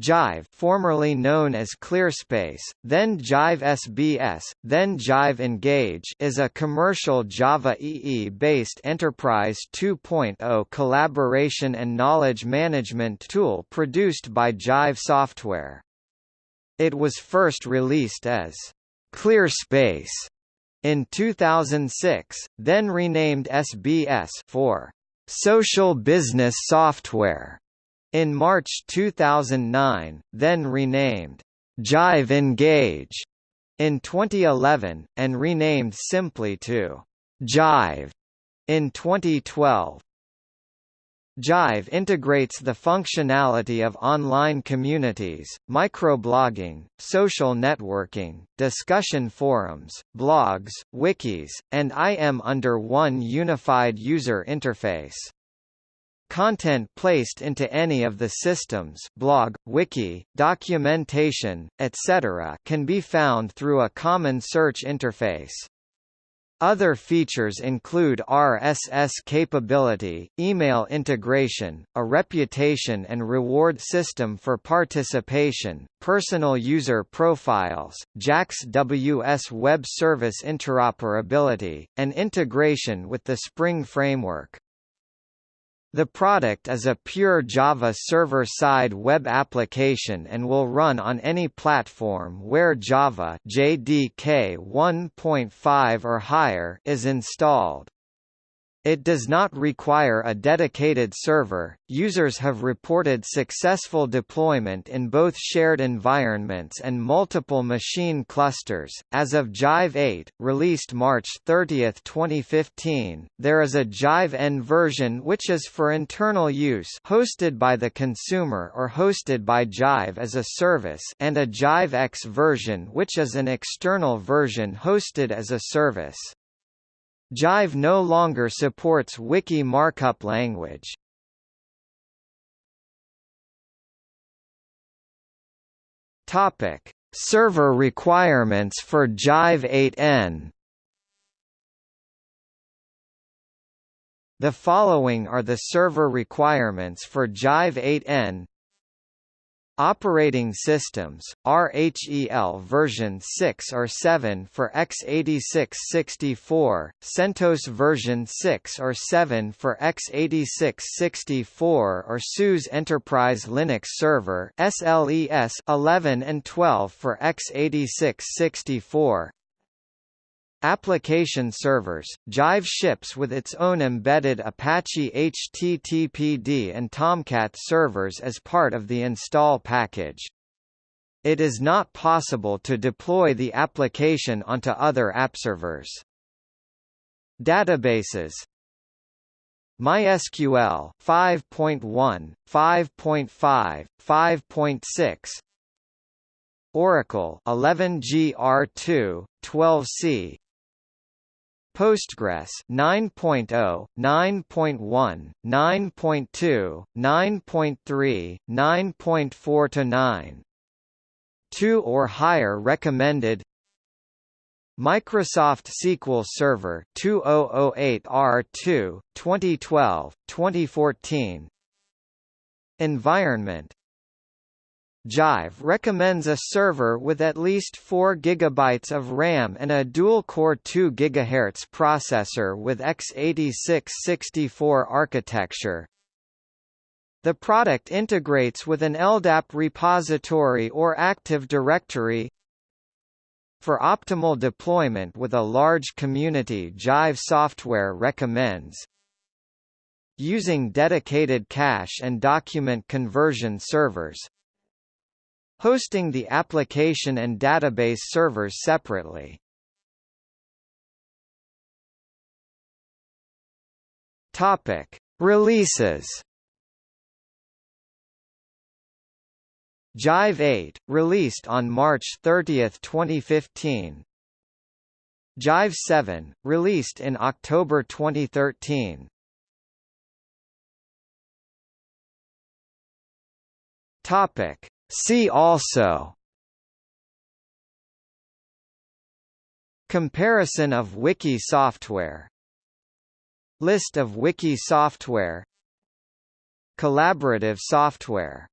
Jive formerly known as ClearSpace, then Jive SBS, then Jive Engage is a commercial Java EE-based Enterprise 2.0 collaboration and knowledge management tool produced by Jive Software. It was first released as ClearSpace in 2006, then renamed SBS for Social Business Software in March 2009, then renamed Jive Engage in 2011, and renamed simply to Jive in 2012. Jive integrates the functionality of online communities, microblogging, social networking, discussion forums, blogs, wikis, and IM under one unified user interface. Content placed into any of the systems blog, wiki, documentation, etc. can be found through a common search interface. Other features include RSS capability, email integration, a reputation and reward system for participation, personal user profiles, JAX WS web service interoperability, and integration with the Spring framework. The product is a pure Java server-side web application and will run on any platform where Java JDK 1.5 or higher is installed. It does not require a dedicated server. Users have reported successful deployment in both shared environments and multiple machine clusters. As of Jive 8, released March 30, 2015, there is a Jive N version which is for internal use, hosted by the consumer or hosted by Jive as a service, and a Jive X version which is an external version hosted as a service. Jive no longer supports Wiki markup language. Topic: Server requirements for Jive 8n. The following are the server requirements for Jive 8n Operating systems, RHEL version 6 or 7 for x86-64, CentOS version 6 or 7 for x86-64 or SUSE Enterprise Linux Server SLES 11 and 12 for x86-64, Application servers, Jive ships with its own embedded Apache HTTPD and Tomcat servers as part of the install package. It is not possible to deploy the application onto other app servers. Databases MySQL 5.1, 5.5, 5.6 Oracle 11GR2, 12C Postgres 9.0, 9.1, 9.2, 9.3, 9.4 to 9. 2 or higher recommended Microsoft SQL Server 2008 R2 2012 2014 Environment Jive recommends a server with at least 4 GB of RAM and a dual-core 2 GHz processor with x86-64 architecture. The product integrates with an LDAP repository or Active Directory. For optimal deployment with a large community Jive software recommends using dedicated cache and document conversion servers, hosting the application and database servers separately. Topic: Releases. Jive 8, released on March 30, 2015. Jive 7, released in October 2013. Topic: See also Comparison of wiki software List of wiki software Collaborative software